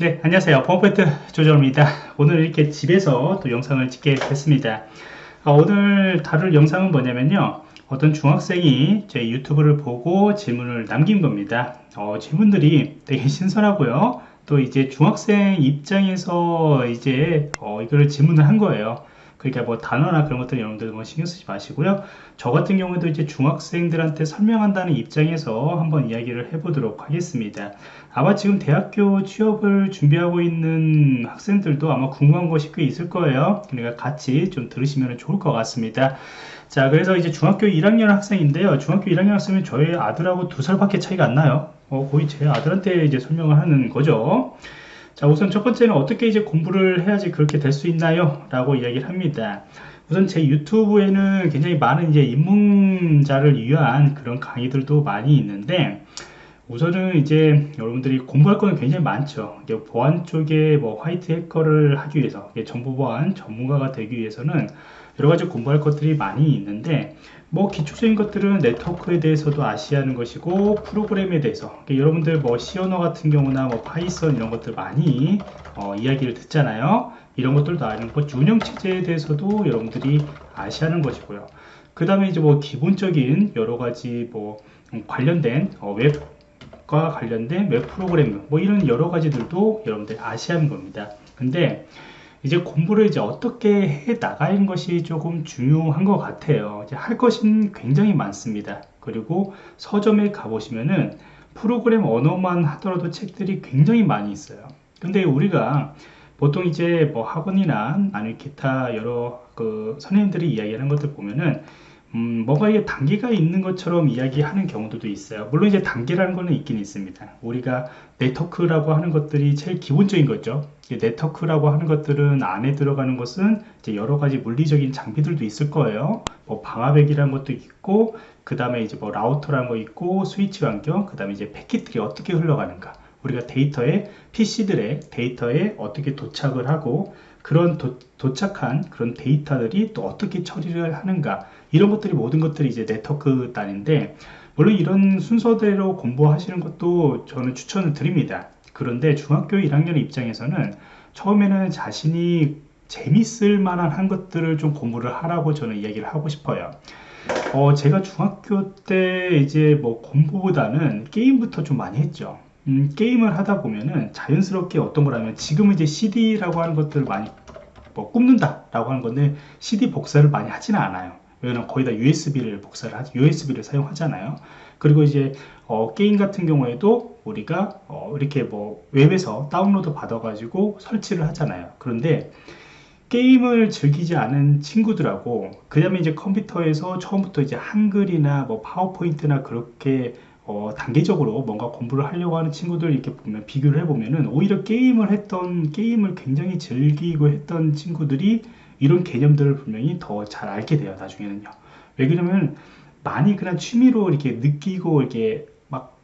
네 안녕하세요. 펌포인트 조정입니다. 오늘 이렇게 집에서 또 영상을 찍게 됐습니다. 아, 오늘 다룰 영상은 뭐냐면요. 어떤 중학생이 제 유튜브를 보고 질문을 남긴 겁니다. 어, 질문들이 되게 신선하고요. 또 이제 중학생 입장에서 이제 어, 이거를 질문을 한 거예요 그러니까 뭐 단어나 그런 것들 여러분들 뭐 신경 쓰지 마시고요. 저 같은 경우에도 이제 중학생들한테 설명한다는 입장에서 한번 이야기를 해보도록 하겠습니다. 아마 지금 대학교 취업을 준비하고 있는 학생들도 아마 궁금한 것이 꽤 있을 거예요. 그러니까 같이 좀 들으시면 좋을 것 같습니다. 자, 그래서 이제 중학교 1학년 학생인데요. 중학교 1학년 학생은 저희 아들하고 두 살밖에 차이가 안 나요. 어, 거의 제 아들한테 이제 설명을 하는 거죠. 자 우선 첫 번째는 어떻게 이제 공부를 해야지 그렇게 될 수 있나요? 라고 이야기를 합니다. 우선 제 유튜브에는 굉장히 많은 이제 입문자를 위한 그런 강의들도 많이 있는데 우선은 이제 여러분들이 공부할 거는 굉장히 많죠. 보안 쪽에 뭐 화이트 해커를 하기 위해서 정보 보안 전문가가 되기 위해서는 여러 가지 공부할 것들이 많이 있는데 뭐 기초적인 것들은 네트워크에 대해서도 아셔야 하는 것이고 프로그램에 대해서. 여러분들 뭐 언어 같은 경우나 뭐 파이썬 이런 것들 많이 어, 이야기를 듣잖아요. 이런 것들도 아는 것 운영 체제에 대해서도 여러분들이 아셔야 하는 것이고요. 그 다음에 이제 뭐 기본적인 여러 가지 뭐 관련된 어, 웹과 관련된 웹 프로그램 뭐 이런 여러 가지들도 여러분들 아셔야 하는 겁니다. 근데 이제 공부를 이제 어떻게 해 나가는 것이 조금 중요한 것 같아요. 이제 할 것은 굉장히 많습니다. 그리고 서점에 가보시면은 프로그램 언어만 하더라도 책들이 굉장히 많이 있어요. 근데 우리가 보통 이제 뭐 학원이나 아니면 기타 여러 그 선생님들이 이야기하는 것들 보면은 음, 뭐가 이게 단계가 있는 것처럼 이야기하는 경우도 있어요. 물론 이제 단계라는 거는 있긴 있습니다. 우리가 네트워크라고 하는 것들이 제일 기본적인 거죠. 네트워크라고 하는 것들은 안에 들어가는 것은 이제 여러 가지 물리적인 장비들도 있을 거예요. 뭐 방화백이라는 것도 있고, 그 다음에 이제 뭐 라우터라는 거 있고, 스위치 환경, 그 다음에 이제 패킷들이 어떻게 흘러가는가. 우리가 데이터에 PC들의 데이터에 어떻게 도착을 하고 그런 도, 착한 그런 데이터들이 또 어떻게 처리를 하는가 이런 것들이 모든 것들이 이제 네트워크 단인데 물론 이런 순서대로 공부하시는 것도 저는 추천을 드립니다. 그런데 중학교 1학년 입장에서는 처음에는 자신이 재밌을 만한 한 것들을 좀 공부를 하라고 저는 이야기를 하고 싶어요. 어, 제가 중학교 때 이제 뭐 공부보다는 게임부터 좀 많이 했죠 음, 게임을 하다 보면은 자연스럽게 어떤 거라면 지금은 이제 CD라고 하는 것들을 많이 뭐 굽는다 라고 하는 건데 CD 복사를 많이 하지는 않아요. 왜냐면 거의 다 USB를 복사를 하지 USB를 사용하잖아요. 그리고 이제 어, 게임 같은 경우에도 우리가 어, 이렇게 뭐 웹에서 다운로드 받아 가지고 설치를 하잖아요. 그런데 게임을 즐기지 않은 친구들하고 그 다음에 이제 컴퓨터에서 처음부터 이제 한글이나 뭐 파워포인트나 그렇게 어, 단계적으로 뭔가 공부를 하려고 하는 친구들 이렇게 보면 비교를 해보면은 오히려 게임을 했던 게임을 굉장히 즐기고 했던 친구들이 이런 개념들을 분명히 더 잘 알게 돼요 나중에는요. 왜 그러냐면 많이 그냥 취미로 이렇게 느끼고 이렇게 막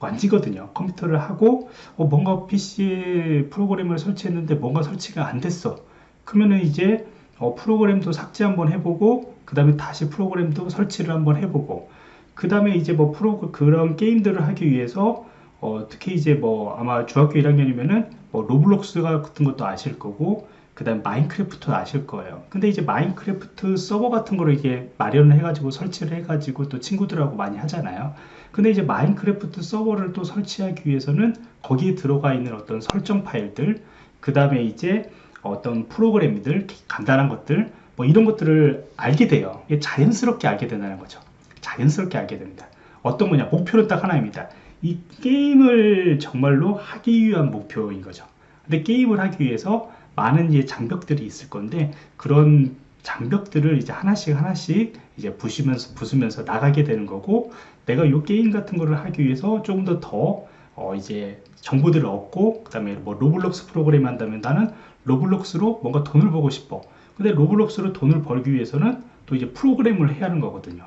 만지거든요. 컴퓨터를 하고 어, 뭔가 PC에 프로그램을 설치했는데 뭔가 설치가 안 됐어. 그러면은 이제 어, 프로그램도 삭제 한번 해보고 그 다음에 다시 프로그램도 설치를 한번 해보고 그 다음에 이제 뭐 프로 그런 게임들을 하기 위해서 어, 특히 이제 뭐 아마 중학교 1학년이면은 뭐 로블록스 같은 것도 아실 거고 그 다음 마인크래프트 아실 거예요. 근데 이제 마인크래프트 서버 같은 거를 이게 마련을 해가지고 설치를 해가지고 또 친구들하고 많이 하잖아요. 근데 이제 마인크래프트 서버를 또 설치하기 위해서는 거기에 들어가 있는 어떤 설정 파일들 그 다음에 이제 어떤 프로그램들 간단한 것들 뭐 이런 것들을 알게 돼요. 자연스럽게 알게 된다는 거죠 자연스럽게 알게 됩니다. 어떤 거냐? 목표는 딱 하나입니다. 이 게임을 정말로 하기 위한 목표인 거죠. 근데 게임을 하기 위해서 많은 이제 장벽들이 있을 건데 그런 장벽들을 이제 하나씩 하나씩 이제 부시면서 부수면서 나가게 되는 거고 내가 이 게임 같은 거를 하기 위해서 조금 더더 어 이제 정보들을 얻고 그 다음에 뭐 로블록스 프로그램 한다면 나는 로블록스로 뭔가 돈을 벌고 싶어 근데 로블록스로 돈을 벌기 위해서는 또 이제 프로그램을 해야 하는 거거든요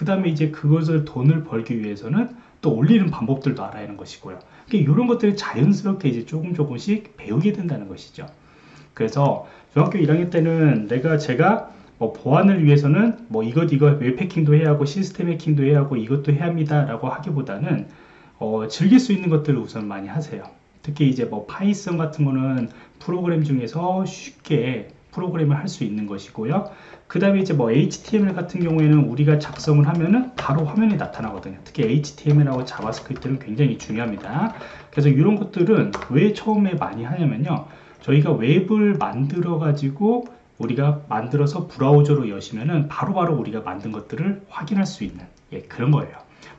그 다음에 이제 그것을 돈을 벌기 위해서는 또 올리는 방법들도 알아야 하는 것이고요. 그러니까 이런 것들이 자연스럽게 이제 조금 조금씩 배우게 된다는 것이죠. 그래서 중학교 1학년 때는 내가 제가 뭐 보안을 위해서는 뭐 이것 이것 웹 해킹도 해야 하고 시스템 해킹도 해야 하고 이것도 해야 합니다 라고 하기보다는 어, 즐길 수 있는 것들을 우선 많이 하세요. 특히 이제 뭐 파이썬 같은 거는 프로그램 중에서 쉽게 프로그램을 할 수 있는 것이고요. 그 다음에 이제 뭐 HTML 같은 경우에는 우리가 작성을 하면은 바로 화면에 나타나거든요. 특히 HTML하고 자바스크립트는 굉장히 중요합니다. 그래서 이런 것들은 왜 처음에 많이 하냐면요. 저희가 웹을 만들어 가지고 우리가 만들어서 브라우저로 여시면은 바로바로 우리가 만든 것들을 확인할 수 있는 예, 그런 거예요.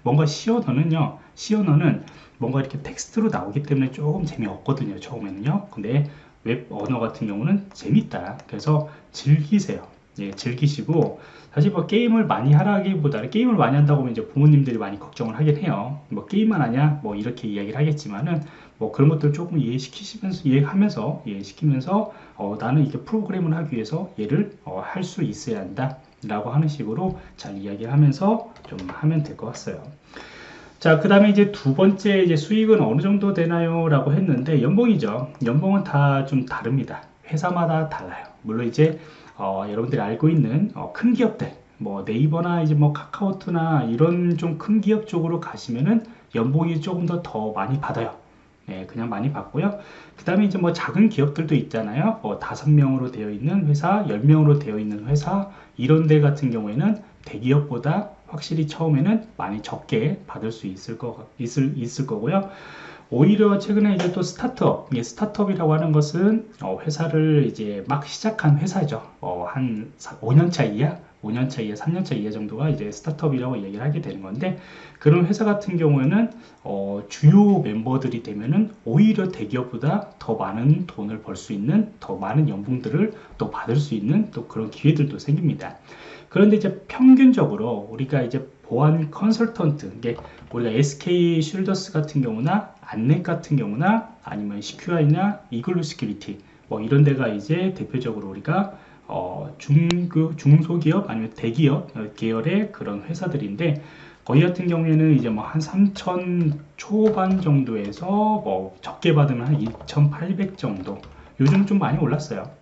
뭔가. C 언어는 뭔가 이렇게 텍스트로 나오기 때문에 조금 재미없거든요. 처음에는요. 근데 웹 언어 같은 경우는 재밌다. 그래서 즐기세요. 예, 즐기시고 사실 뭐 게임을 많이 하라기보다는 게임을 많이 한다고 하면 이제 부모님들이 많이 걱정을 하긴 해요. 뭐 게임만 하냐 뭐 이렇게 이야기를 하겠지만은 뭐 그런 것들 조금 이해시키시면서 이해하면서 이해시키면서 어, 나는 이게 프로그램을 하기 위해서 얘를 어, 할 수 있어야 한다 라고 하는 식으로 잘 이야기를 하면서 좀 하면 될 것 같아요. 자, 그 다음에 이제 두 번째 이제 수익은 어느 정도 되나요? 라고 했는데 연봉이죠. 연봉은 다 좀 다릅니다. 회사마다 달라요. 물론 이제 어, 여러분들이 알고 있는 어, 큰 기업들 뭐 네이버나 이제 뭐 카카오트나 이런 좀 큰 기업 쪽으로 가시면은 연봉이 조금 더 더 많이 받아요. 네, 그냥 많이 받고요. 그 다음에 이제 뭐 작은 기업들도 있잖아요. 뭐 다섯 명으로 되어 있는 회사, 열 명으로 되어 있는 회사 이런 데 같은 경우에는 대기업보다 확실히 처음에는 많이 적게 받을 수 있을 거 있을 있을 거고요. 오히려 최근에 이제 또 스타트업, 예, 스타트업이라고 하는 것은 어, 회사를 이제 막 시작한 회사죠. 어, 한 5년차 이하, 5년차 이하, 3년차 이하 정도가 이제 스타트업이라고 얘기를 하게 되는 건데 그런 회사 같은 경우에는 어, 주요 멤버들이 되면은 오히려 대기업보다 더 많은 돈을 벌 수 있는 더 많은 연봉들을 또 받을 수 있는 또 그런 기회들도 생깁니다. 그런데 이제 평균적으로 우리가 이제 보안 컨설턴트, 이게 우리가 SK 쉴더스 같은 경우나 안랩 같은 경우나 아니면 시큐아이나 이글루 시큐리티 뭐 이런 데가 이제 대표적으로 우리가 어, 중, 그 중소기업 아니면 대기업 계열의 그런 회사들인데 거기 같은 경우에는 이제 뭐 한 3천 초반 정도에서 뭐 적게 받으면 한 2,800 정도 요즘 좀 많이 올랐어요.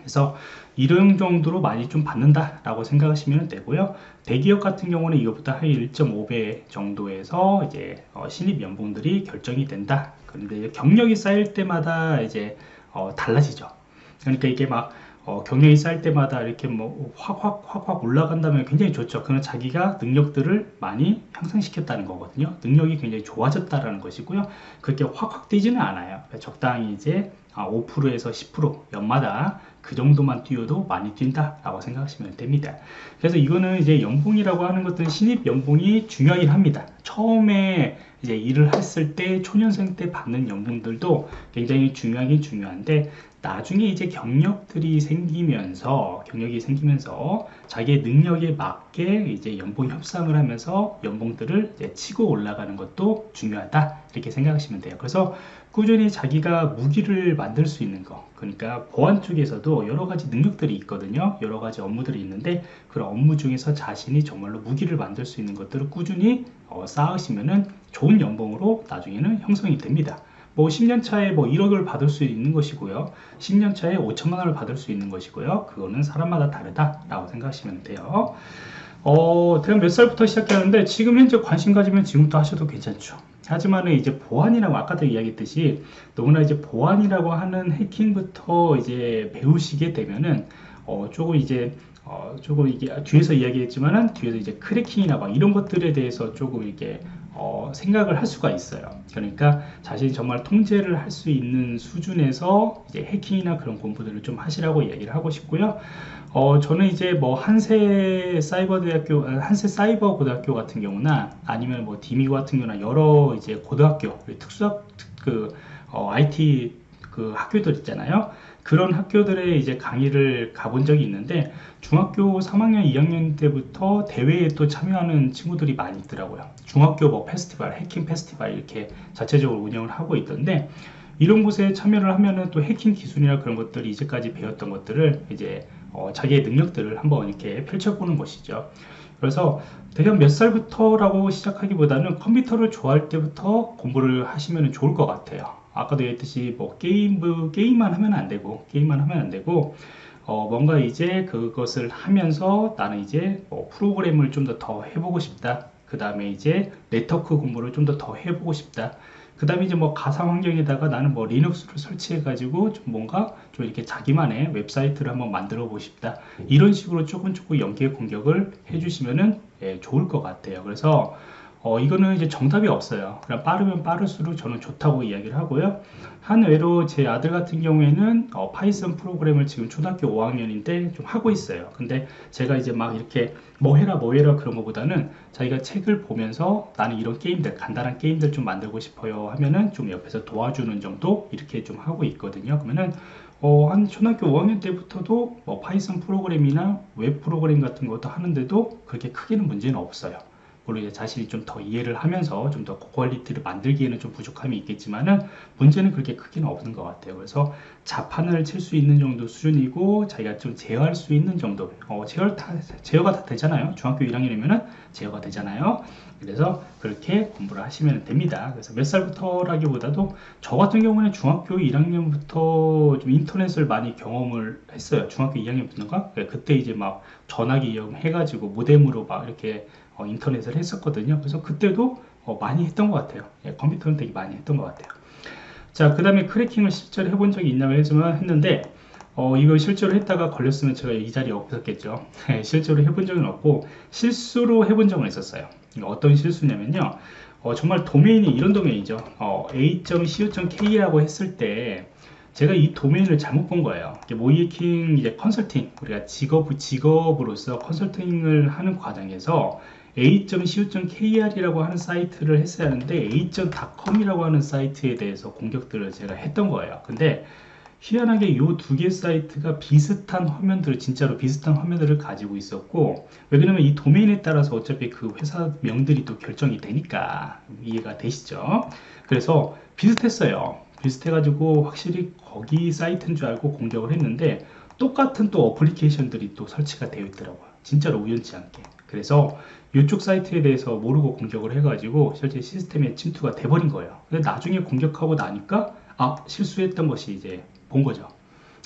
그래서 이런 정도로 많이 좀 받는다 라고 생각하시면 되고요. 대기업 같은 경우는 이것보다 한 1.5배 정도에서 이제 어, 신입 연봉들이 결정이 된다. 그런데 경력이 쌓일 때마다 이제 어, 달라지죠. 그러니까 이게 막 어, 경력이 쌓일 때마다 이렇게 뭐 확 확 확확 올라간다면 굉장히 좋죠. 그는 자기가 능력들을 많이 향상시켰다는 거거든요. 능력이 굉장히 좋아졌다라는 것이고요. 그렇게 확 확 뛰지는 않아요. 적당히 이제 5%에서 아, 10% 연마다 그 정도만 뛰어도 많이 뛴다 라고 생각하시면 됩니다. 그래서 이거는 이제 연봉이라고 하는 것들은 신입 연봉이 중요하긴 합니다. 처음에 이제 일을 했을 때 초년생 때 받는 연봉들도 굉장히 중요하긴 중요한데 나중에 이제 경력들이 생기면서 경력이 생기면서 자기의 능력에 맞게 이제 연봉 협상을 하면서 연봉들을 치고 올라가는 것도 중요하다. 이렇게 생각하시면 돼요. 그래서 꾸준히 자기가 무기를 만들 수 있는 거 그러니까 보안 쪽에서도 여러 가지 능력들이 있거든요. 여러 가지 업무들이 있는데 그런 업무 중에서 자신이 정말로 무기를 만들 수 있는 것들을 꾸준히 어, 쌓으시면은 좋은 연봉으로 나중에는 형성이 됩니다 뭐 10년 차에 뭐 1억을 받을 수 있는 것이고요. 10년 차에 5천만 원을 받을 수 있는 것이고요. 그거는 사람마다 다르다 라고 생각하시면 돼요. 어, 제가 몇 살부터 시작했는데 지금 현재 관심 가지면 지금부터 하셔도 괜찮죠. 하지만은 이제 보안이라고 아까도 이야기했듯이 너무나 이제 보안이라고 하는 해킹부터 이제 배우시게 되면은 어, 조금 이제 어, 조금 이게 뒤에서 이야기했지만은 뒤에서 이제 크래킹이나 막 이런 것들에 대해서 조금 이게 어, 생각을 할 수가 있어요. 그러니까 자신이 정말 통제를 할 수 있는 수준에서 이제 해킹이나 그런 공부들을 좀 하시라고 얘기를 하고 싶고요. 어, 저는 이제 뭐 한세 사이버 대학교, 한세 사이버 고등학교 같은 경우나 아니면 뭐 디미고 같은 경우나 여러 이제 고등학교, 특수학, 그, 어, IT 그 학교들 있잖아요. 그런 학교들에 이제 강의를 가본 적이 있는데 중학교 3학년 2학년 때부터 대회에 또 참여하는 친구들이 많이 있더라고요. 중학교 뭐 페스티벌 해킹 페스티벌 이렇게 자체적으로 운영을 하고 있던데 이런 곳에 참여를 하면은 또 해킹 기술이나 그런 것들이 이제까지 배웠던 것들을 이제 어, 자기의 능력들을 한번 이렇게 펼쳐보는 것이죠. 그래서 대략 몇 살부터라고 시작하기보다는 컴퓨터를 좋아할 때부터 공부를 하시면 좋을 것 같아요 아까도 얘기했듯이 뭐 게임, 뭐 게임만 하면 안 되고 게임만 하면 안 되고 어, 뭔가 이제 그것을 하면서 나는 이제 뭐 프로그램을 좀 더 더 해보고 싶다. 그 다음에 이제 네트워크 공부를 좀 더 더 해보고 싶다. 그 다음에 이제 뭐 가상 환경에다가 나는 뭐 리눅스를 설치해 가지고 좀 뭔가 좀 이렇게 자기만의 웹사이트를 한번 만들어 보고 싶다. 이런 식으로 조금 조금 연계 공부를 해주시면은 예, 좋을 것 같아요. 그래서 어, 이거는 이제 정답이 없어요. 그냥 빠르면 빠를수록 저는 좋다고 이야기를 하고요. 한 예로 제 아들 같은 경우에는 어, 파이썬 프로그램을 지금 초등학교 5학년인데 좀 하고 있어요. 근데 제가 이제 막 이렇게 뭐 해라 뭐 해라 그런 것보다는 자기가 책을 보면서 나는 이런 게임들 간단한 게임들 좀 만들고 싶어요 하면은 좀 옆에서 도와주는 정도 이렇게 좀 하고 있거든요. 그러면은 어, 한 초등학교 5학년 때부터도 뭐 파이썬 프로그램이나 웹 프로그램 같은 것도 하는데도 그렇게 크게는 문제는 없어요. 물론 이제 자신이 좀 더 이해를 하면서 좀 더 고quality를 만들기에는 좀 부족함이 있겠지만은 문제는 그렇게 크게는 없는 것 같아요. 그래서 자판을 칠 수 있는 정도 수준이고 자기가 좀 제어할 수 있는 정도 어, 제어 다, 제어가 다 되잖아요. 중학교 1학년이면은 제어가 되잖아요. 그래서 그렇게 공부를 하시면 됩니다. 그래서 몇 살부터라기보다도 저 같은 경우는 중학교 1학년부터 좀 인터넷을 많이 경험을 했어요. 중학교 2학년부터인가? 그때 이제 막 전화기 이용해가지고 모뎀으로 막 이렇게 어, 인터넷을 했었거든요. 그래서 그때도 어, 많이 했던 것 같아요. 예, 컴퓨터는 되게 많이 했던 것 같아요. 자, 그 다음에 크래킹을 실제로 해본 적이 있냐고 해서만 했는데, 어, 이걸 실제로 했다가 걸렸으면 제가 이 자리에 없었겠죠. 예, 실제로 해본 적은 없고, 실수로 해본 적은 있었어요. 어떤 실수냐면요. 어, 정말 도메인이 이런 도메인이죠. 어, a.co.k라고 했을 때, 제가 이 도메인을 잘못 본 거예요. 모이킹 이제 컨설팅, 우리가 직업, 직업으로서 컨설팅을 하는 과정에서 a.co.kr이라고 하는 사이트를 했어야 하는데 a.com이라고 하는 사이트에 대해서 공격들을 제가 했던 거예요. 근데 희한하게 이 두 개 사이트가 비슷한 화면들을 진짜로 비슷한 화면들을 가지고 있었고 왜 그러면 이 도메인에 따라서 어차피 그 회사 명들이 또 결정이 되니까 이해가 되시죠? 그래서 비슷했어요. 비슷해가지고 확실히 거기 사이트인 줄 알고 공격을 했는데 똑같은 또 어플리케이션들이 또 설치가 되어 있더라고요. 진짜로 우연치 않게. 그래서 이쪽 사이트에 대해서 모르고 공격을 해가지고 실제 시스템에 침투가 돼버린 거예요. 근데 나중에 공격하고 나니까 아 실수했던 것이 이제 본 거죠.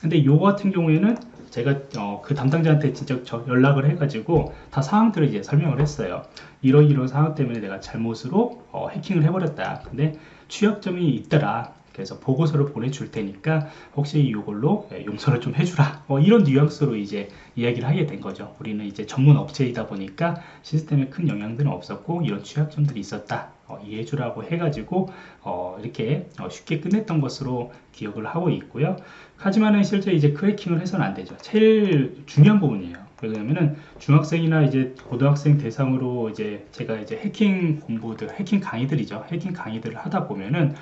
근데 요 같은 경우에는 제가 어, 그 담당자한테 진짜 연락을 해가지고 다 사항들을 이제 설명을 했어요. 이런 이런 상황 때문에 내가 잘못으로 어, 해킹을 해버렸다. 근데 취약점이 있더라. 그래서 보고서를 보내줄 테니까 혹시 이걸로 예, 용서를 좀 해주라. 뭐 이런 뉘앙스로 이제 이야기를 하게 된 거죠. 우리는 이제 전문 업체이다 보니까 시스템에 큰 영향들은 없었고 이런 취약점들이 있었다. 어, 이해해주라고 해가지고 어, 이렇게 어, 쉽게 끝냈던 것으로 기억을 하고 있고요. 하지만은 실제 이제 크래킹을 해서는 안 되죠. 제일 중요한 부분이에요. 왜냐면은 중학생이나 이제 고등학생 대상으로 이제 제가 이제 해킹 공부들 해킹 강의들이죠. 해킹 강의들을 하다 보면은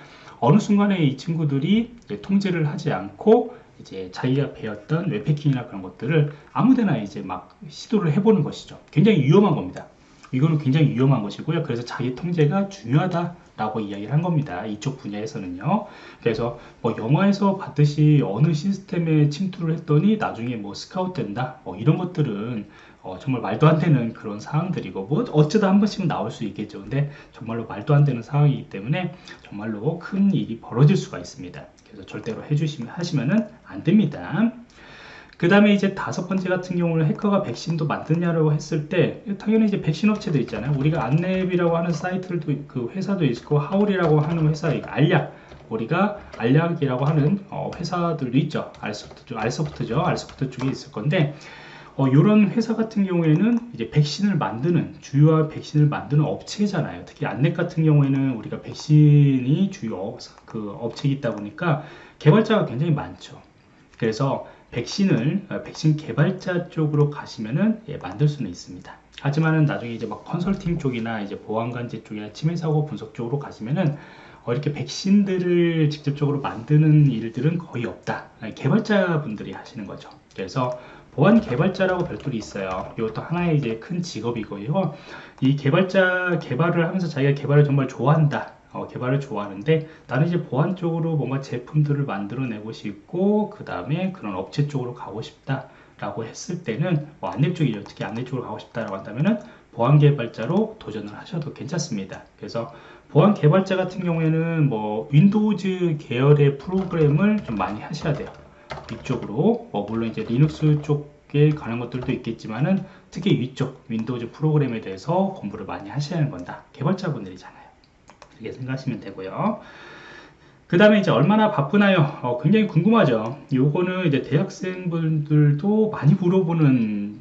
어느 순간에 이 친구들이 통제를 하지 않고 이제 자기가 배웠던 웹해킹이나 그런 것들을 아무데나 이제 막 시도를 해보는 것이죠. 굉장히 위험한 겁니다. 이거는 굉장히 위험한 것이고요. 그래서 자기 통제가 중요하다라고 이야기를 한 겁니다. 이쪽 분야에서는요. 그래서 뭐 영화에서 봤듯이 어느 시스템에 침투를 했더니 나중에 뭐 스카우트 된다. 뭐 이런 것들은 어, 정말 말도 안 되는 그런 상황들이고 뭐 어쩌다 한 번씩은 나올 수 있겠죠. 근데 정말로 말도 안 되는 상황이기 때문에 정말로 큰 일이 벌어질 수가 있습니다. 그래서 절대로 해주시면 하시면은 안 됩니다. 그 다음에 이제 다섯 번째 같은 경우는 해커가 백신도 만드냐라고 했을 때 당연히 이제 백신 업체도 있잖아요. 우리가 안랩이라고 하는 사이트도 그 회사도 있고 하울이라고 하는 회사 알약 우리가 알약이라고 하는 어, 회사들도 있죠. 알소프트, 알소프트죠. 알소프트 쪽에 있을 건데 어, 이런 회사 같은 경우에는 이제 백신을 만드는 주요한 백신을 만드는 업체잖아요. 특히 안넷 같은 경우에는 우리가 백신이 주요 그 업체이다 보니까 개발자가 굉장히 많죠. 그래서 백신을 어, 백신 개발자 쪽으로 가시면은 예, 만들 수는 있습니다. 하지만은 나중에 이제 막 컨설팅 쪽이나 이제 보안관제 쪽이나 침해 사고 분석 쪽으로 가시면은 어, 이렇게 백신들을 직접적으로 만드는 일들은 거의 없다. 개발자 분들이 하시는 거죠. 그래서 보안 개발자라고 별도로 있어요. 이것도 하나의 이제 큰 직업이고요. 이 개발자 개발을 하면서 자기가 개발을 정말 좋아한다. 어, 개발을 좋아하는데 나는 이제 보안 쪽으로 뭔가 제품들을 만들어내고 싶고 그 다음에 그런 업체 쪽으로 가고 싶다 라고 했을 때는 뭐 안내 쪽이죠 특히 안내 쪽으로 가고 싶다라고 한다면은 보안 개발자로 도전을 하셔도 괜찮습니다 그래서 보안 개발자 같은 경우에는 뭐 윈도우즈 계열의 프로그램을 좀 많이 하셔야 돼요 위쪽으로 뭐 물론 이제 리눅스 쪽에 가는 것들도 있겠지만은 특히 위쪽 윈도우즈 프로그램에 대해서 공부를 많이 하셔야 하는 건다 개발자분들이잖아요 이렇게 생각하시면 되고요. 그 다음에 이제 얼마나 바쁘나요? 어, 굉장히 궁금하죠. 요거는 이제 대학생분들도 많이 물어보는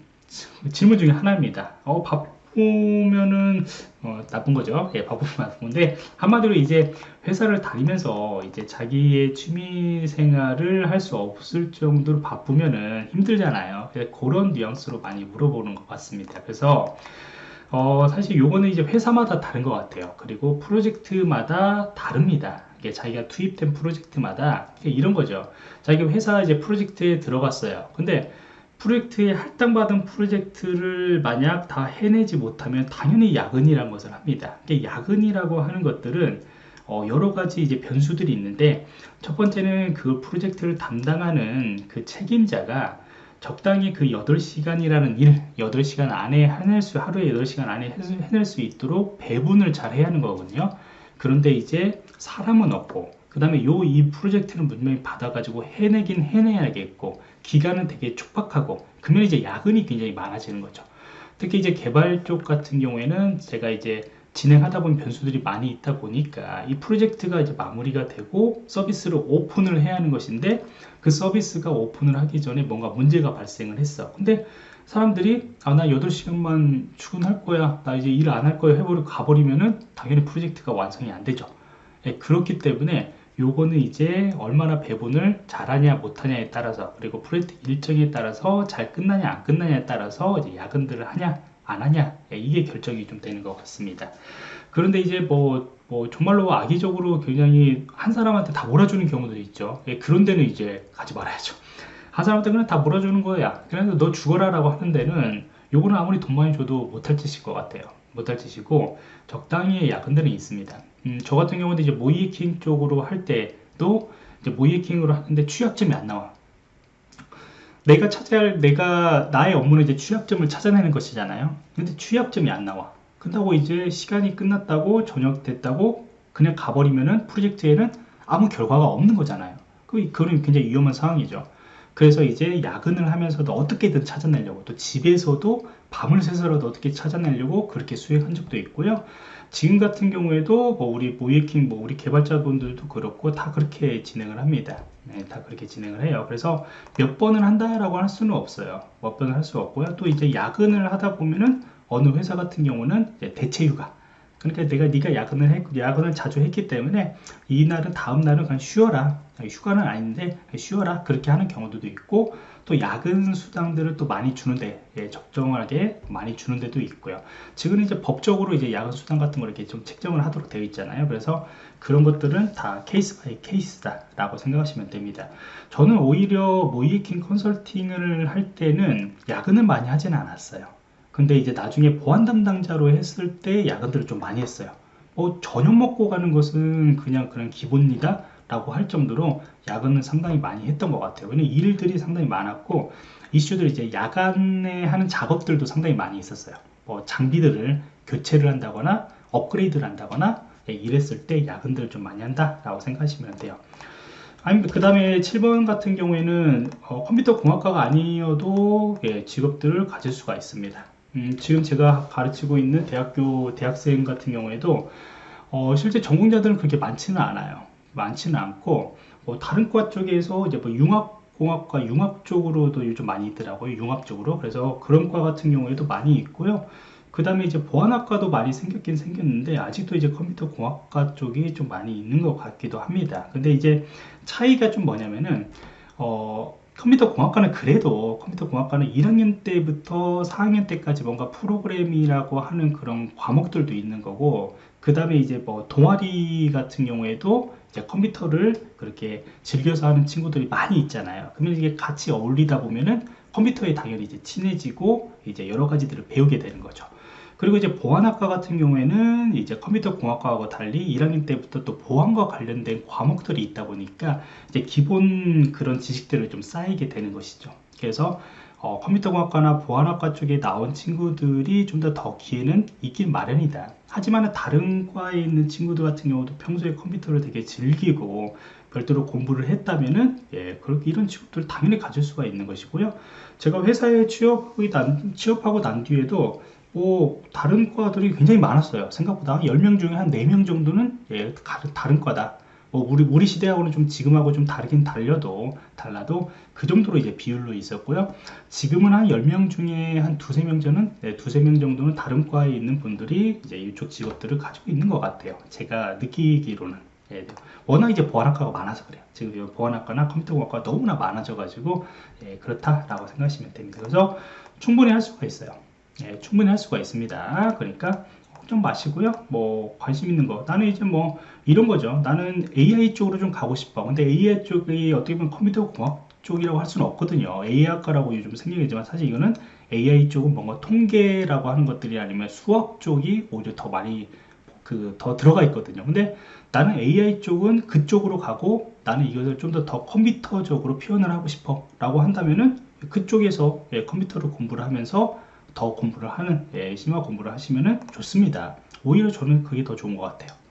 질문 중에 하나입니다. 어, 바 쁘면은 어, 나쁜 거죠. 예, 바쁘면 나쁜데 한마디로 이제 회사를 다니면서 이제 자기의 취미 생활을 할 수 없을 정도로 바쁘면은 힘들잖아요. 그런 뉘앙스로 많이 물어보는 것 같습니다. 그래서 어, 사실 요거는 이제 회사마다 다른 것 같아요. 그리고 프로젝트마다 다릅니다. 자기가 투입된 프로젝트마다 이런 거죠. 자기가 회사 이제 프로젝트에 들어갔어요. 근데 프로젝트에 할당받은 프로젝트를 만약 다 해내지 못하면 당연히 야근이라는 것을 합니다. 야근이라고 하는 것들은 어 여러 가지 이제 변수들이 있는데 첫 번째는 그 프로젝트를 담당하는 그 책임자가 적당히 그 8시간이라는 일, 8시간 안에 해낼 수, 하루에 8시간 안에 해낼 수 있도록 배분을 잘 해야 하는 거거든요. 그런데 이제 사람은 없고 그 다음에 요 이 프로젝트는 분명히 받아가지고 해내긴 해내야겠고 기간은 되게 촉박하고 그러면 이제 야근이 굉장히 많아지는 거죠. 특히 이제 개발 쪽 같은 경우에는 제가 이제 진행하다 보면 변수들이 많이 있다 보니까 이 프로젝트가 이제 마무리가 되고 서비스를 오픈을 해야 하는 것인데 그 서비스가 오픈을 하기 전에 뭔가 문제가 발생을 했어. 근데 사람들이 아 나 8시간만 출근할 거야. 나 이제 일 안 할 거야. 해버리고 가버리면은 당연히 프로젝트가 완성이 안 되죠. 예, 그렇기 때문에 요거는 이제 얼마나 배분을 잘하냐 못하냐에 따라서 그리고 프로젝트 일정에 따라서 잘 끝나냐 안 끝나냐에 따라서 이제 야근들을 하냐 안 하냐 예, 이게 결정이 좀 되는 것 같습니다. 그런데 이제 뭐, 뭐 정말로 악의적으로 굉장히 한 사람한테 다 몰아주는 경우들이 있죠. 예, 그런 데는 이제 가지 말아야죠. 한 사람한테 그냥 다 몰아주는 거야. 그래서 너 죽어라 라고 하는 데는 요거는 아무리 돈 많이 줘도 못할 짓일 것 같아요. 못할 짓이고 적당히 야근들은 있습니다 음, 저 같은 경우는 이제 모이킹 쪽으로 할 때도 이제 모이킹으로 하는데 취약점이 안 나와. 내가 찾아야 할 내가 나의 업무는 이제 취약점을 찾아내는 것이잖아요. 근데 취약점이 안 나와. 그렇다고 이제 시간이 끝났다고 저녁 됐다고 그냥 가버리면은 프로젝트에는 아무 결과가 없는 거잖아요. 그거는 굉장히 위험한 상황이죠 그래서 이제 야근을 하면서도 어떻게든 찾아내려고 또 집에서도 밤을 새서라도 어떻게 찾아내려고 그렇게 수행한 적도 있고요. 지금 같은 경우에도 뭐 우리 모이킹 뭐 우리 개발자분들도 그렇고 다 그렇게 진행을 합니다. 네, 다 그렇게 진행을 해요. 그래서 몇 번을 한다라고 할 수는 없어요. 몇 번을 할 수 없고요. 또 이제 야근을 하다 보면은 어느 회사 같은 경우는 대체 휴가 그러니까 내가 네가 야근을 했, 야근을 자주 했기 때문에 이날은 다음 날은 그냥 쉬어라. 휴가는 아닌데 쉬어라. 그렇게 하는 경우도 있고 또 야근 수당들을 또 많이 주는데 예, 적정하게 많이 주는 데도 있고요. 지금 이제 법적으로 이제 야근 수당 같은 걸 이렇게 좀 책정을 하도록 되어 있잖아요. 그래서 그런 것들은 다 case by case다 라고 생각하시면 됩니다. 저는 오히려 모의해킹 컨설팅을 할 때는 야근을 많이 하지는 않았어요 근데 이제 나중에 보안 담당자로 했을 때 야근들을 좀 많이 했어요. 뭐 저녁 먹고 가는 것은 그냥 그런 기본이다 라고 할 정도로 야근을 상당히 많이 했던 것 같아요. 왜냐면 일들이 상당히 많았고 이슈들 이제 야간에 하는 작업들도 상당히 많이 있었어요. 뭐 장비들을 교체를 한다거나 업그레이드를 한다거나 예, 이랬을 때 야근들을 좀 많이 한다 라고 생각하시면 돼요. 아니 그 다음에 7번 같은 경우에는 어, 컴퓨터 공학과가 아니어도 예, 직업들을 가질 수가 있습니다 음, 지금 제가 가르치고 있는 대학교 대학생 같은 경우에도 어, 실제 전공자들은 그렇게 많지는 않아요. 많지는 않고 뭐 다른 과 쪽에서 이제 뭐 융합 공학과 융합 쪽으로도 요즘 많이 있더라고요. 융합 쪽으로 그래서 그런 과 같은 경우에도 많이 있고요. 그 다음에 이제 보안학과도 많이 생겼긴 생겼는데 아직도 이제 컴퓨터 공학과 쪽이 좀 많이 있는 것 같기도 합니다. 근데 이제 차이가 좀 뭐냐면은 어 컴퓨터 공학과는 그래도 컴퓨터 공학과는 1학년 때부터 4학년 때까지 뭔가 프로그램이라고 하는 그런 과목들도 있는 거고 그 다음에 이제 뭐 동아리 같은 경우에도 이제 컴퓨터를 그렇게 즐겨서 하는 친구들이 많이 있잖아요. 그러면 이게 같이 어울리다 보면은 컴퓨터에 당연히 이제 친해지고 이제 여러 가지들을 배우게 되는 거죠 그리고 이제 보안학과 같은 경우에는 이제 컴퓨터 공학과하고 달리 1학년 때부터 또 보안과 관련된 과목들이 있다 보니까 이제 기본 그런 지식들을 좀 쌓이게 되는 것이죠. 그래서 어, 컴퓨터 공학과나 보안학과 쪽에 나온 친구들이 좀 더더 기회는 있긴 마련이다. 하지만 다른 과에 있는 친구들 같은 경우도 평소에 컴퓨터를 되게 즐기고 별도로 공부를 했다면은 예, 그렇게 이런 친구들 당연히 가질 수가 있는 것이고요. 제가 회사에 난, 취업하고 난 뒤에도 뭐 다른 과들이 굉장히 많았어요. 생각보다 10명 중에 한 4명 정도는 예, 다른, 다른 과다. 뭐 우리 우리 시대하고는 좀 지금하고 좀 다르긴 달려도 달라도 그 정도로 이제 비율로 있었고요. 지금은 한 10명 중에 한 두세 명 저는 네, 두세 명 정도는 다른 과에 있는 분들이 이제 이쪽 직업들을 가지고 있는 것 같아요. 제가 느끼기로는 예, 워낙 이제 보안학과가 많아서 그래요. 지금 보안학과나 컴퓨터공학과가 너무나 많아져 가지고 예, 그렇다라고 생각하시면 됩니다. 그래서 충분히 할 수가 있어요. 예, 충분히 할 수가 있습니다. 그러니까 걱정 마시고요. 뭐 관심 있는 거 나는 이제 뭐 이런 거죠. 나는 AI 쪽으로 좀 가고 싶어. 근데 AI 쪽이 어떻게 보면 컴퓨터 공학 쪽이라고 할 수는 없거든요. AI 학과라고 요즘 생각이지만 사실 이거는 AI 쪽은 뭔가 통계라고 하는 것들이 아니면 수학 쪽이 오히려 더 많이 그 더 들어가 있거든요. 근데 나는 AI 쪽은 그쪽으로 가고 나는 이것을 좀 더 더 컴퓨터적으로 표현을 하고 싶어 라고 한다면은 그쪽에서 예, 컴퓨터를 공부를 하면서 더 공부를 하는 예, 심화 공부를 하시면 좋습니다. 오히려 저는 그게 더 좋은 것 같아요.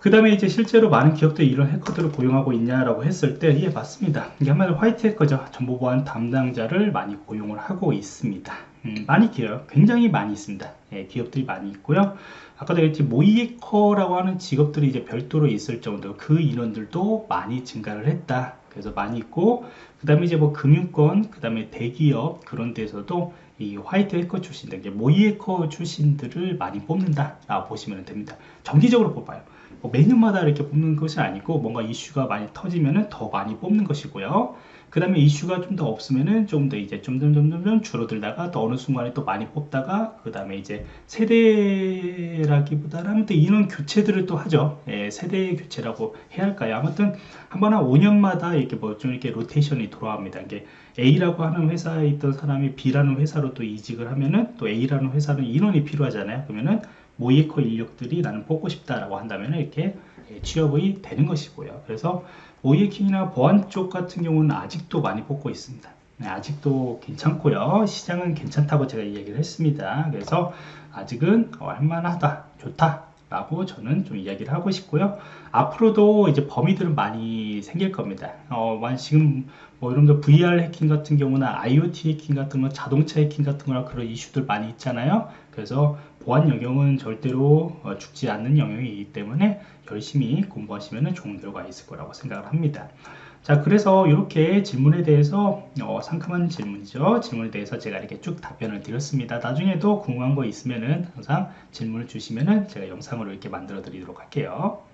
그 다음에 이제 실제로 많은 기업들이 이런 해커들을 고용하고 있냐라고 했을 때, 예, 맞습니다. 이게 한마디로 화이트 해커죠. 정보보안 담당자를 많이 고용을 하고 있습니다. 음, 많이 기어요. 굉장히 많이 있습니다. 예, 기업들이 많이 있고요. 아까도 얘기했지 모이해커라고 하는 직업들이 이제 별도로 있을 정도 그 인원들도 많이 증가를 했다. 그래서 많이 있고, 그 다음에 이제 뭐 금융권, 그 다음에 대기업 그런 데서도 이 화이트 해커 출신들, 모의 해커 출신들을 많이 뽑는다라고 보시면 됩니다. 정기적으로 뽑아요. 뭐 매년마다 이렇게 뽑는 것이 아니고 뭔가 이슈가 많이 터지면은 더 많이 뽑는 것이고요. 그 다음에 이슈가 좀 더 없으면은 좀 더 이제 점점점 점 줄어들다가 또 어느 순간에 또 많이 뽑다가 그 다음에 이제 세대라기보다는 또 인원 교체들을 또 하죠. 예, 세대 교체라고 해야 할까요? 아무튼 한 번 한 5년마다 이렇게 뭐 좀 이렇게 로테이션이 돌아갑니다. 이게 A라고 하는 회사에 있던 사람이 B라는 회사로 또 이직을 하면은 또 A라는 회사는 인원이 필요하잖아요. 그러면은 모이커 인력들이 나는 뽑고 싶다라고 한다면 이렇게 예, 취업이 되는 것이고요. 그래서 모이킹이나 보안 쪽 같은 경우는 아직도 많이 뽑고 있습니다. 네, 아직도 괜찮고요. 시장은 괜찮다고 제가 이야기를 했습니다. 그래서 아직은 할만하다, 좋다. 라고 저는 좀 이야기를 하고 싶고요. 앞으로도 이제 범위들은 많이 생길 겁니다. 어, 지금 뭐 여러분들 VR 해킹 같은 경우나 IoT 해킹 같은 거, 자동차 해킹 같은 거나 그런 이슈들 많이 있잖아요. 그래서 보안 영역은 절대로 어, 죽지 않는 영역이기 때문에 열심히 공부하시면 좋은 결과 있을 거라고 생각을 합니다. 자 그래서 이렇게 질문에 대해서 어, 상큼한 질문이죠. 질문에 대해서 제가 이렇게 쭉 답변을 드렸습니다. 나중에도 궁금한 거 있으면은 항상 질문을 주시면은 제가 영상으로 이렇게 만들어 드리도록 할게요